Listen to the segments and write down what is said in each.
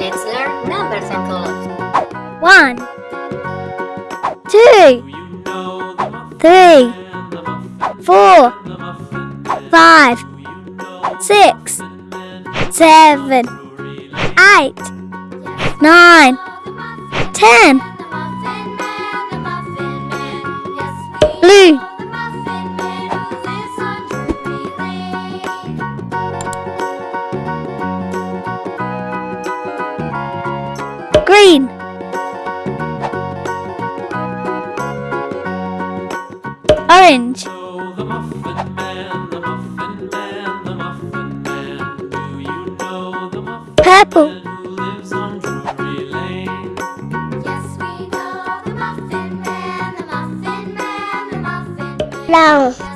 Let's learn numbers and colors. One, two, three, four, five, six, seven, eight, nine, ten. Blue. Green, Orange. Purple. Brown.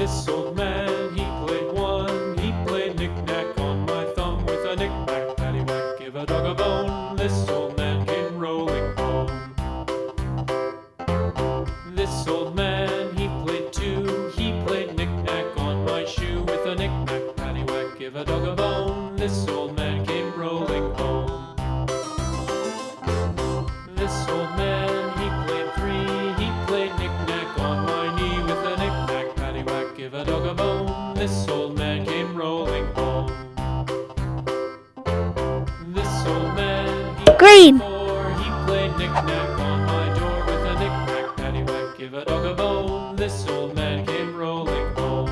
this song. rolling ball. This old man, he green. Before, he played knick-knack on my door with a knick-knack, paddywhack, give a dog a bone. This old man came rolling home.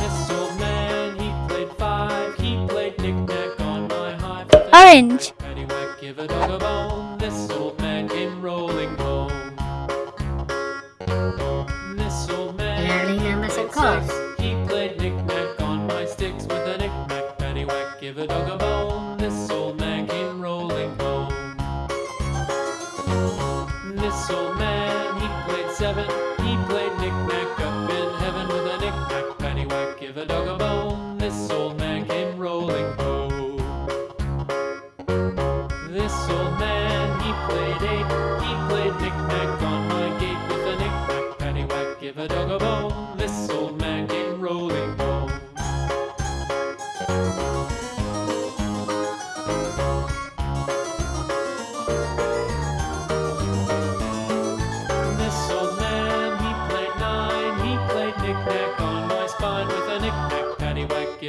This old man, he played five, he played knick-knack on my. Orange. Paddywhack, give a dog a bone. so man, he played seven.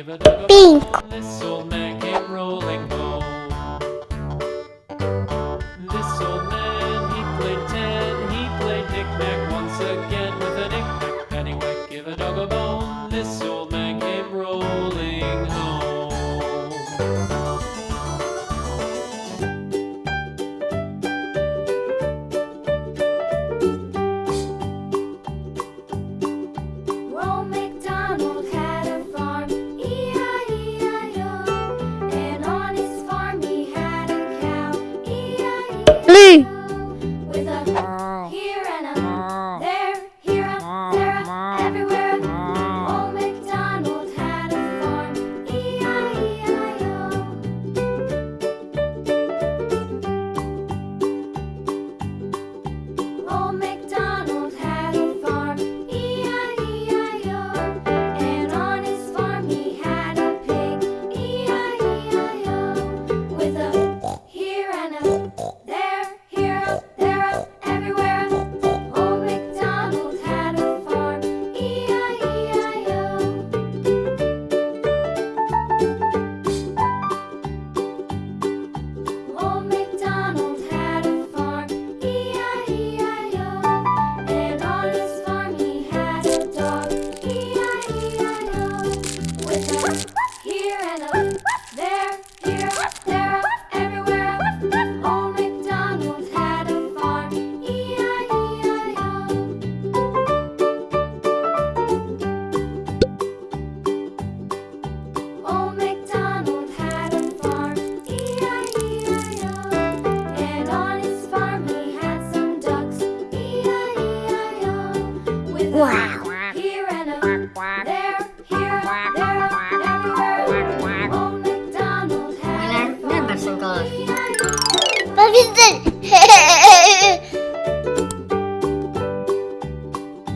Pink.